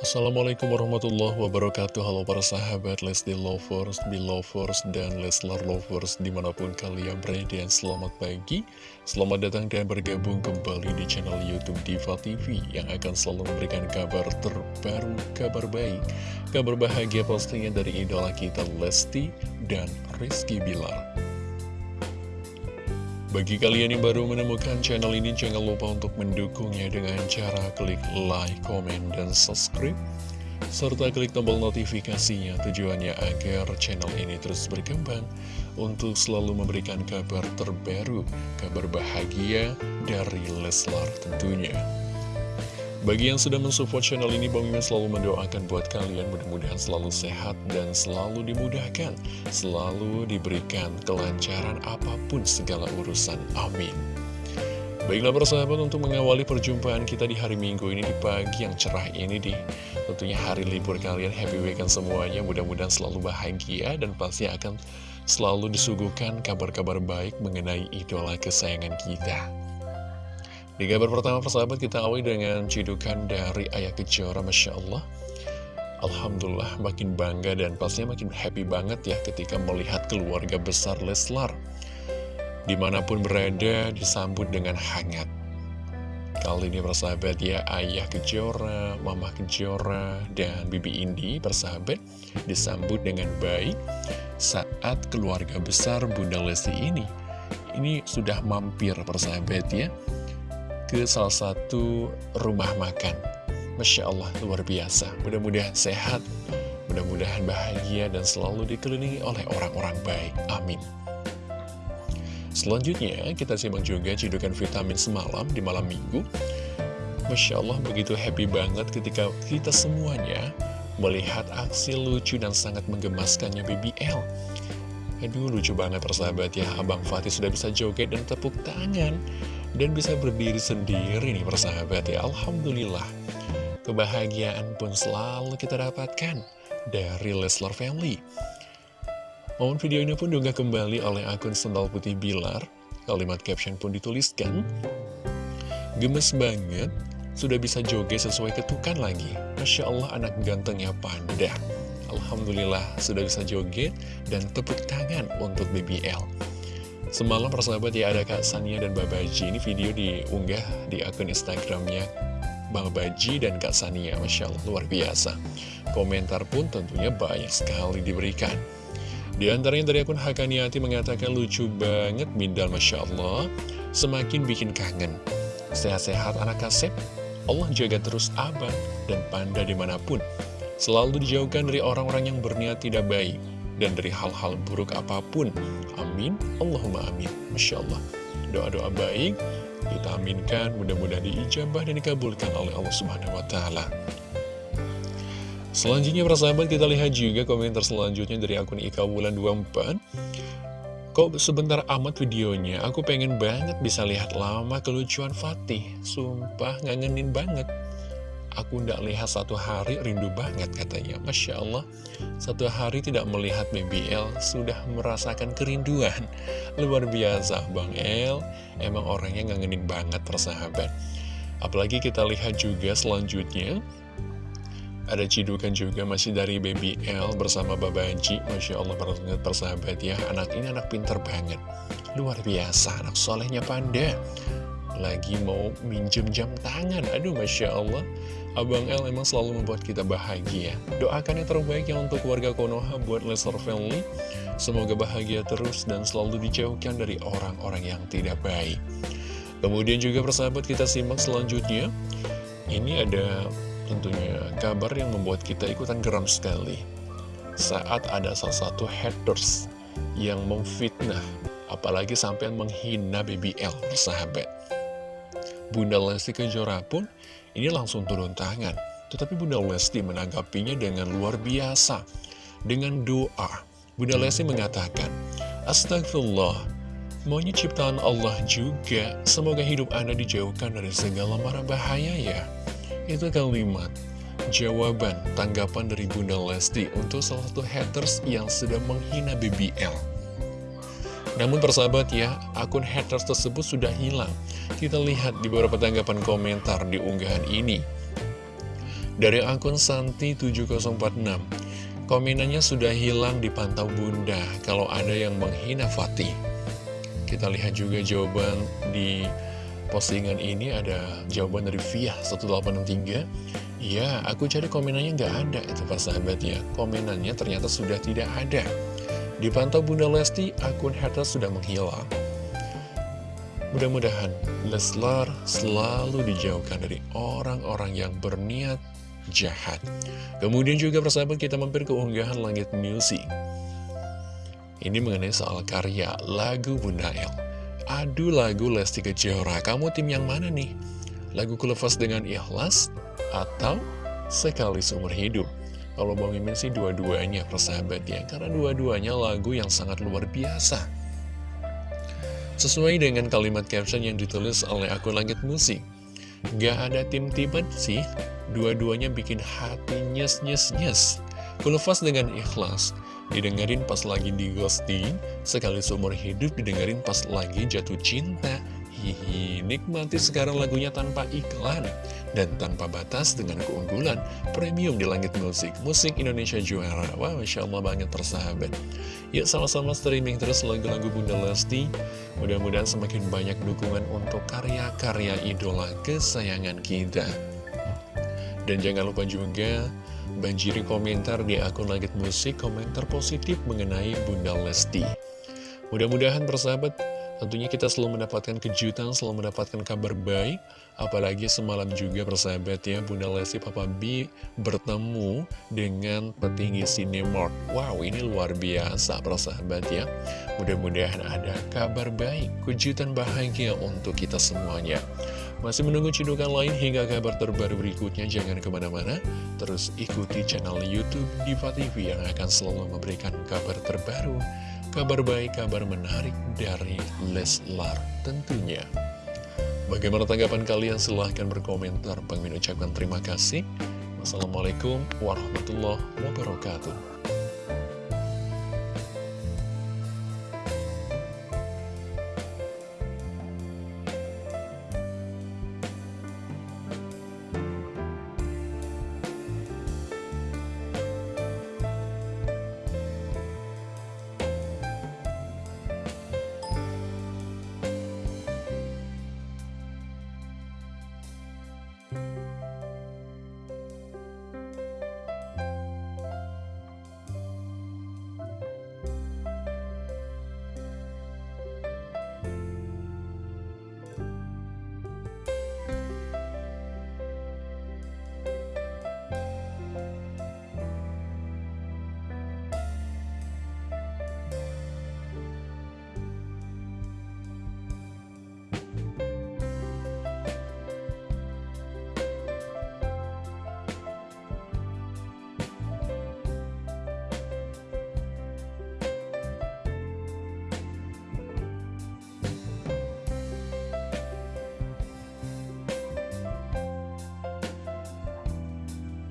Assalamualaikum warahmatullahi wabarakatuh. Halo para sahabat Lesti Lovers, Belovers, dan Leslar Lovers di mana pun kalian berada Selamat pagi, selamat datang dan bergabung kembali di channel Youtube Diva TV Yang akan selalu memberikan kabar terbaru, kabar baik Kabar bahagia pastinya dari idola kita Lesti dan Rizky Bilar bagi kalian yang baru menemukan channel ini, jangan lupa untuk mendukungnya dengan cara klik like, comment, dan subscribe. Serta klik tombol notifikasinya tujuannya agar channel ini terus berkembang untuk selalu memberikan kabar terbaru, kabar bahagia dari Leslar tentunya. Bagi yang sudah mensupport channel ini, Bang Mimin selalu mendoakan buat kalian mudah-mudahan selalu sehat dan selalu dimudahkan, selalu diberikan kelancaran apa pun segala urusan. Amin. Baiklah persahabat untuk mengawali perjumpaan kita di hari Minggu ini di pagi yang cerah ini di tentunya hari libur kalian happy weekend semuanya mudah-mudahan selalu bahagia dan pasti akan selalu disuguhkan kabar-kabar baik mengenai idola kesayangan kita. Di kabar pertama persahabat kita awali dengan cidukan dari Ayah Kejora Masya Allah. Alhamdulillah makin bangga dan pastinya makin happy banget ya ketika melihat keluarga besar Leslar Di mana pun berada disambut dengan hangat. Kali ini persahabat ya Ayah Kejora, Mama Kejora, dan Bibi Indi persahabat disambut dengan baik saat keluarga besar Bunda Lesti ini. Ini sudah mampir persahabat ya ke salah satu rumah makan. Masya Allah, luar biasa. Mudah-mudahan sehat, mudah-mudahan bahagia, dan selalu dikelilingi oleh orang-orang baik. Amin. Selanjutnya, kita simak juga cidukan vitamin semalam di malam minggu. Masya Allah, begitu happy banget ketika kita semuanya melihat aksi lucu dan sangat menggemaskannya BBL. Aduh, lucu banget persahabat ya, Abang Fatih sudah bisa joget dan tepuk tangan dan bisa berdiri sendiri nih persahabat ya. Alhamdulillah. Kebahagiaan pun selalu kita dapatkan dari Leslar Family. Momen video ini pun juga kembali oleh akun Sendal Putih Bilar. Kalimat caption pun dituliskan gemes banget sudah bisa joget sesuai ketukan lagi. Masya Allah anak gantengnya panda. Alhamdulillah sudah bisa joget dan tepuk tangan untuk BBL Semalam persahabat ya ada Kak Sania dan Babaji Ini video diunggah di akun Instagramnya Babaji dan Kak Sania. Masya Allah luar biasa. Komentar pun tentunya banyak sekali diberikan. Di antaranya dari akun Hakaniati mengatakan lucu banget Mindal Masya Allah. Semakin bikin kangen. Sehat-sehat anak kasep. Allah jaga terus abang dan panda di mana pun. Selalu dijauhkan dari orang-orang yang berniat tidak baik dan dari hal-hal buruk apa pun. Amin. Allahumma amin. Masya Allah. Doa-doa baik kita aminkan, mudah-mudahan diijabah dan dikabulkan oleh Allah Subhanahu wa Ta'ala. Selanjutnya persahabat kita lihat juga komentar selanjutnya dari akun Ika Wulan 24 Kok sebentar amat videonya, aku pengen banget bisa lihat lama kelucuan Fatih Sumpah ngangenin banget Aku tidak lihat satu hari rindu banget katanya. Masya Allah. Satu hari tidak melihat BBL Sudah merasakan kerinduan. Luar biasa Bang El. Emang orangnya ngangenin banget persahabat. Apalagi kita lihat juga selanjutnya. Ada cidukan juga masih dari BBL bersama Babanji Masya Allah persahabat ya. Anak ini anak pinter banget. Luar biasa anak solehnya panda Lagi mau minjem jam tangan. Aduh Masya Allah. Abang L emang selalu membuat kita bahagia. Doakan yang terbaik ya untuk warga Konoha buat Lesser Family. Semoga bahagia terus dan selalu dijauhkan dari orang-orang yang tidak baik. Kemudian juga persahabat kita simak selanjutnya. Ini ada tentunya kabar yang membuat kita ikutan geram sekali. Saat ada salah satu haters yang memfitnah Apalagi sampai menghina BBL persahabat Bunda Lesti Kejora pun ini langsung turun tangan. Tetapi Bunda Lesti menanggapinya dengan luar biasa. Dengan doa, Bunda Lesti mengatakan, Astagfirullah, maunya ciptaan Allah juga, semoga hidup Anda dijauhkan dari segala mara bahaya ya. Itu kalimat jawaban tanggapan dari Bunda Lesti untuk salah satu haters yang sedang menghina BBL. Namun persahabat ya, akun haters tersebut sudah hilang. Kita lihat di beberapa tanggapan komentar di unggahan ini. Dari akun Santi7046 Komenannya sudah hilang dipantau bunda Kalau ada yang menghina Fatih Kita lihat juga jawaban di postingan ini Ada jawaban dari Via 1863 Ya, aku cari komenannya nggak ada itu pas sahabat ya Komenannya ternyata sudah tidak ada Dipantau Bunda Lesti, akun haters sudah menghilang Mudah-mudahan Leslar selalu dijauhkan dari orang-orang yang berniat jahat. Kemudian juga persahabat kita mampir ke unggahan Langit Music. Ini mengenai soal karya lagu Bunda El. Adu lagu Lesti Kejora, kamu tim yang mana nih? Lagu Kulepas dengan Ikhlas atau Sekali Seumur Hidup? Kalau Bang Mimin sih dua-duanya persahabat ya, karena dua-duanya lagu yang sangat luar biasa. Sesuai dengan kalimat caption yang ditulis oleh akun Langit Musik. Gak ada tim-timan sih, dua-duanya bikin hati nyes-nyes-nyes. Kulepas dengan ikhlas, didengerin pas lagi di ghosting, sekali seumur hidup didengerin pas lagi jatuh cinta. Hihi, nikmati sekarang lagunya tanpa iklan dan tanpa batas dengan keunggulan premium di langit musik. Musik Indonesia juara. Wah, wow, Masya Allah banget persahabat. Yuk sama-sama streaming terus lagu-lagu Bunda Lesti. Mudah-mudahan semakin banyak dukungan untuk karya-karya idola kesayangan kita. Dan jangan lupa juga banjiri komentar di akun Langit Musik, komentar positif mengenai Bunda Lesti. Mudah-mudahan persahabat Tentunya kita selalu mendapatkan kejutan, selalu mendapatkan kabar baik. Apalagi semalam juga persahabat ya, Bunda Lesti Papa B bertemu dengan petinggi Cinemark. Wow, ini luar biasa persahabat ya. Mudah-mudahan ada kabar baik, kejutan bahagia untuk kita semuanya. Masih menunggu cidukan lain hingga kabar terbaru berikutnya, jangan ke mana-mana. Terus ikuti channel Youtube Diva TV yang akan selalu memberikan kabar terbaru kabar baik, kabar menarik dari Leslar tentunya. Bagaimana tanggapan kalian? Silahkan berkomentar. Pengen ucapkan terima kasih. Wassalamualaikum warahmatullahi wabarakatuh.